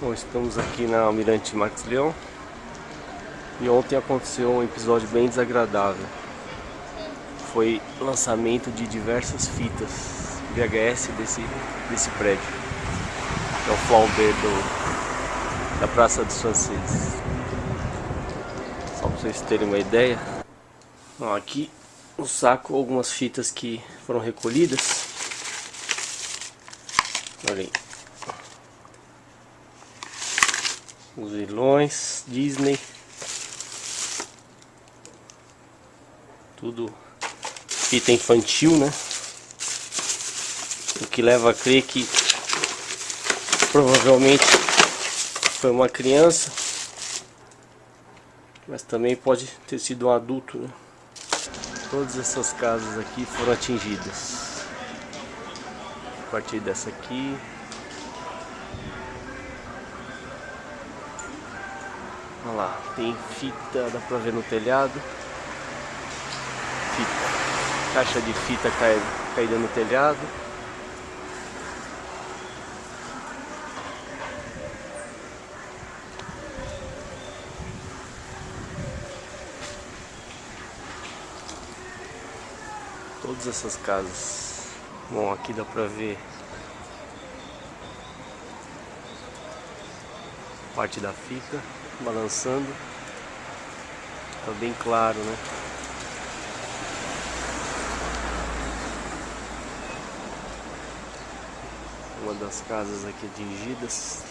Bom, estamos aqui na Almirante Marques Leão e ontem aconteceu um episódio bem desagradável. Foi lançamento de diversas fitas VHS desse, desse prédio, que é o Flaubert do, da Praça dos Franceses. Só para vocês terem uma ideia. Bom, aqui no saco algumas fitas que foram recolhidas. Olha aí. Os vilões, Disney, tudo fita infantil, né? O que leva a crer que provavelmente foi uma criança, mas também pode ter sido um adulto, né? Todas essas casas aqui foram atingidas. A partir dessa aqui, Olha lá, tem fita, dá pra ver no telhado. Fita, caixa de fita cai, caída no telhado. Todas essas casas. Bom, aqui dá pra ver parte da fita balançando. Tá bem claro, né? Uma das casas aqui atingidas.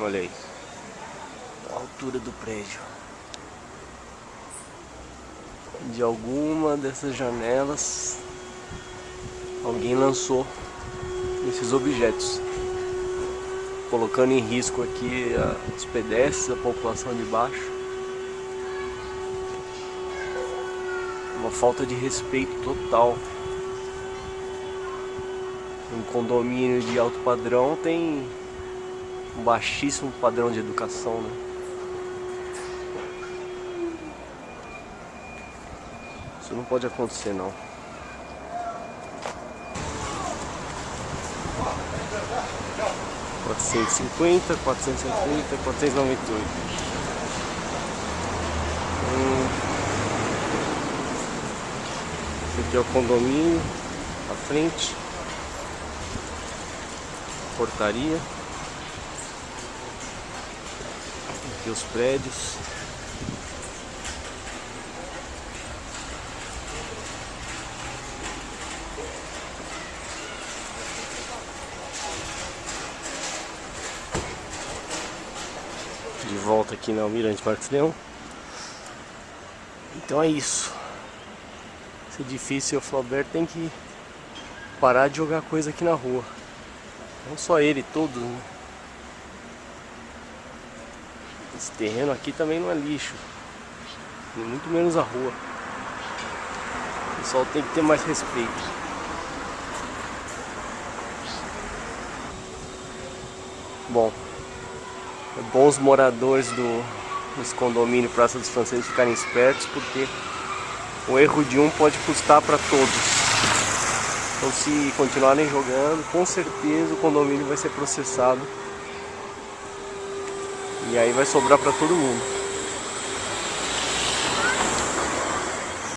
Olha aí. A altura do prédio de alguma dessas janelas alguém lançou esses objetos colocando em risco aqui os pedestres, a população de baixo uma falta de respeito total um condomínio de alto padrão tem um baixíssimo padrão de educação né? Isso não pode acontecer não. Quatrocentos e cinquenta, quatrocentos e cinquenta, quatrocentos e noventa e oito. Hum. Esse aqui é o condomínio, à frente. Portaria. Aqui os prédios. De volta aqui na Almirante Marques Leão. Então é isso. Esse edifício, o Flaubert tem que parar de jogar coisa aqui na rua. Não só ele, todos. Né? Esse terreno aqui também não é lixo. Muito menos a rua. O pessoal tem que ter mais respeito. Bom, bom os moradores do, desse condomínio Praça dos Franceses ficarem espertos porque o erro de um pode custar para todos. Então se continuarem jogando, com certeza o condomínio vai ser processado e aí vai sobrar para todo mundo.